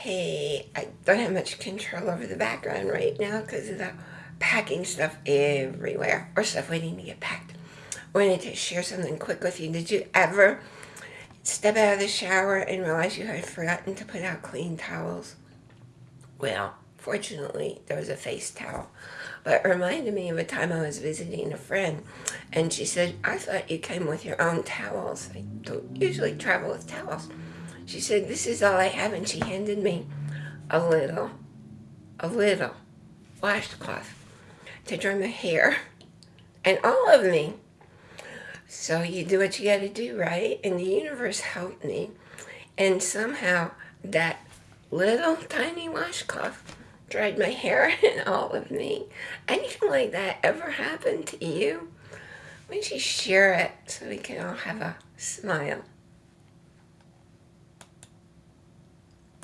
hey, I don't have much control over the background right now because of the packing stuff everywhere or stuff waiting to get packed. Wanted to share something quick with you. Did you ever step out of the shower and realize you had forgotten to put out clean towels? Well, fortunately, there was a face towel. But it reminded me of a time I was visiting a friend, and she said, I thought you came with your own towels. I don't usually travel with towels. She said, this is all I have, and she handed me a little, a little washcloth to dry my hair, and all of me. So you do what you got to do, right? And the universe helped me, and somehow that little tiny washcloth dried my hair and all of me. Anything like that ever happened to you? Why don't you share it so we can all have a smile?